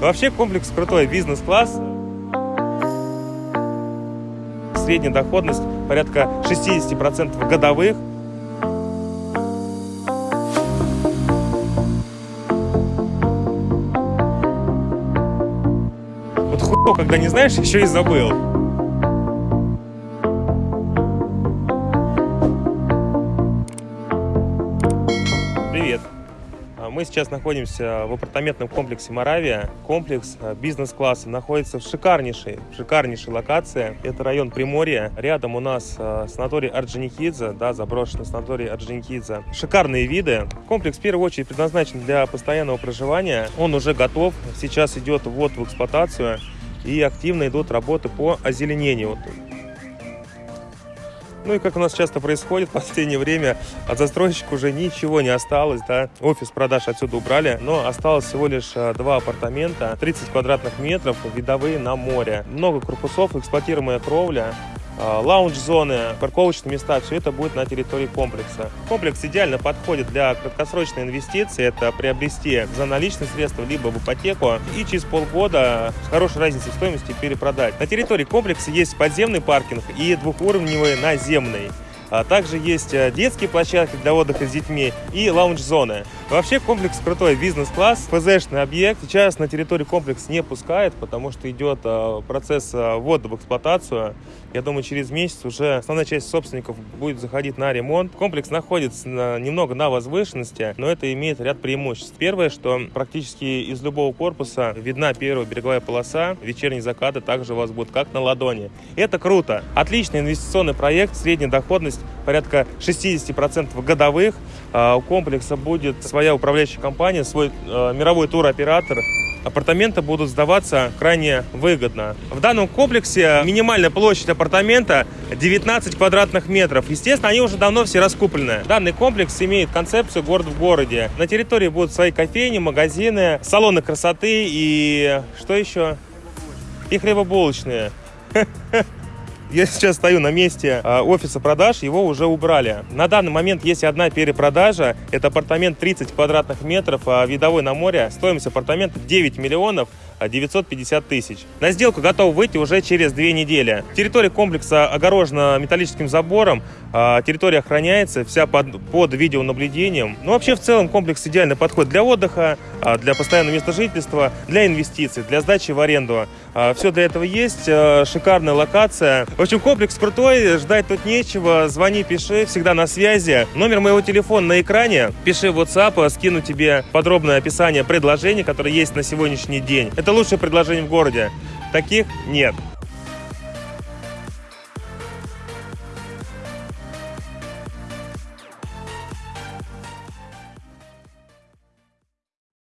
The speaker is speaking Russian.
Вообще комплекс крутой, бизнес-класс. Средняя доходность порядка 60% годовых. Вот хуй, когда не знаешь, еще и забыл. Мы сейчас находимся в апартаментном комплексе Моравия. Комплекс а, бизнес-класса находится в шикарнейшей, шикарнейшей локации. Это район Приморья. Рядом у нас а, санаторий Орджоникидзе, да, заброшенный санаторий Орджоникидзе. Шикарные виды. Комплекс в первую очередь предназначен для постоянного проживания. Он уже готов. Сейчас идет ввод в эксплуатацию и активно идут работы по озеленению. Ну и как у нас часто происходит в последнее время, от застройщика уже ничего не осталось, да. Офис продаж отсюда убрали, но осталось всего лишь а, два апартамента, 30 квадратных метров, видовые на море. Много корпусов, эксплуатируемая кровля, лаунж-зоны, парковочные места, все это будет на территории комплекса. Комплекс идеально подходит для краткосрочной инвестиции, это приобрести за наличные средства, либо в ипотеку, и через полгода с хорошей разницей в стоимости перепродать. На территории комплекса есть подземный паркинг и двухуровневый наземный. А также есть э, детские площадки для отдыха с детьми и лаунж-зоны. Вообще комплекс крутой, бизнес-класс, ФЗшный объект. Сейчас на территории комплекс не пускает, потому что идет э, процесс э, ввода в эксплуатацию. Я думаю, через месяц уже основная часть собственников будет заходить на ремонт. Комплекс находится на, немного на возвышенности, но это имеет ряд преимуществ. Первое, что практически из любого корпуса видна первая береговая полоса. Вечерние закаты также у вас будут как на ладони. Это круто. Отличный инвестиционный проект, средняя доходность порядка 60% годовых. А, у комплекса будет своя управляющая компания, свой э, мировой туроператор. Апартаменты будут сдаваться крайне выгодно. В данном комплексе минимальная площадь апартамента 19 квадратных метров. Естественно, они уже давно все раскуплены. Данный комплекс имеет концепцию город в городе. На территории будут свои кофейни, магазины, салоны красоты и что еще? И хлебобулочные. Я сейчас стою на месте а, офиса продаж, его уже убрали. На данный момент есть одна перепродажа. Это апартамент 30 квадратных метров, а, видовой на море. Стоимость апартамента 9 миллионов 950 тысяч. На сделку готов выйти уже через две недели. Территория комплекса огорожена металлическим забором, а, территория охраняется, вся под, под видеонаблюдением. Ну, вообще, в целом, комплекс идеально подходит для отдыха, для постоянного места жительства, для инвестиций, для сдачи в аренду. Все для этого есть, шикарная локация. В общем, комплекс крутой, ждать тут нечего. Звони, пиши, всегда на связи. Номер моего телефона на экране. Пиши в WhatsApp, скину тебе подробное описание предложений, которые есть на сегодняшний день. Это лучшее предложение в городе. Таких нет.